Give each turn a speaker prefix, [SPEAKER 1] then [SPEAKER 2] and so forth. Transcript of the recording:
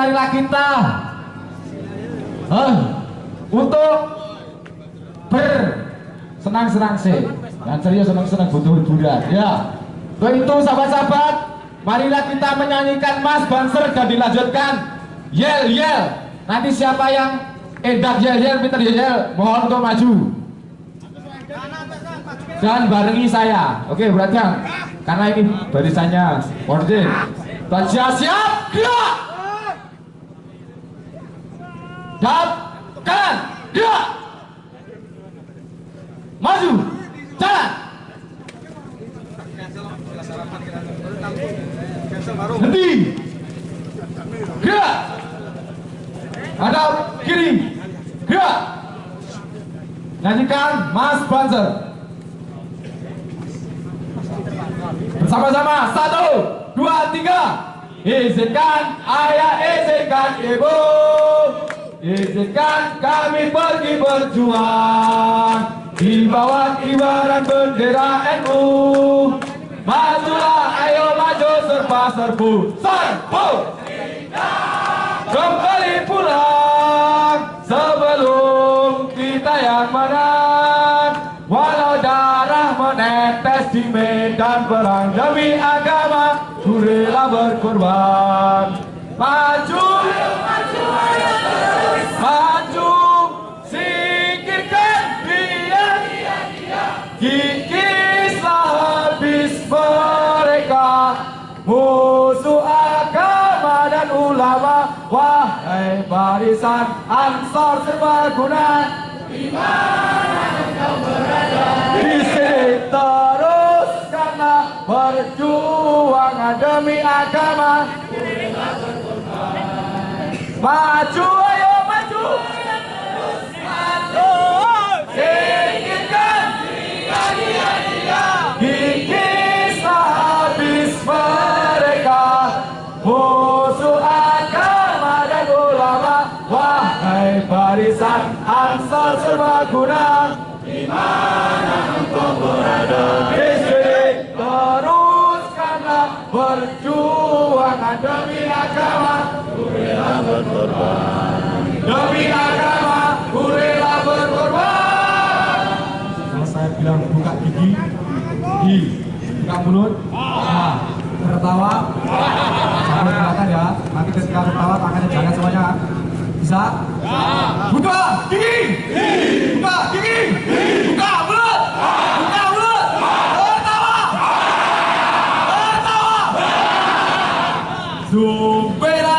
[SPEAKER 1] marilah kita. Eh, untuk bersenang-senang sih. Dan serius senang-senang butuh hiburan. Ya. Untuk itu sahabat-sahabat marilah kita menyanyikan Mas Banser dan dilanjutkan. Yel yel. Nanti siapa yang edak yel yel Peter yel yel mohon untuk maju. Dan barengi saya. Oke berarti karena ini barisannya order Baca siap gerak dan kanan gerak maju. Jalan. Henti. Gerak hadap kiri. Gerak nyanyikan Mas Banzer. Bersama-sama. Satu dua tiga. Izinkan ayah izinkan ibu izinkan kami pergi berjuang di bawah kibaran bendera NU majulah ayo maju serba serbu. Serbu! Kembali pulang sebelum kita yang menang. Walau darah menetes di medan perang demi agama ku rela berkorban barisan ansor serbaguna di sini teruskanlah perjuangan demi agama. Maju ansar serbaguna di sini teruskanlah perjuangan demi agama. Demi agama ku rela berkorban. Kalau saya bilang buka gigi gigi buka mulut. Nah, tertawa. Jangan kelihatan ya. Nanti ketika tertawa tangannya jangan semuanya bisa? Ya. Buka gigi. Buka gigi. Buka mulut. Buka mulut. Tertawa. Tertawa. Zumbera.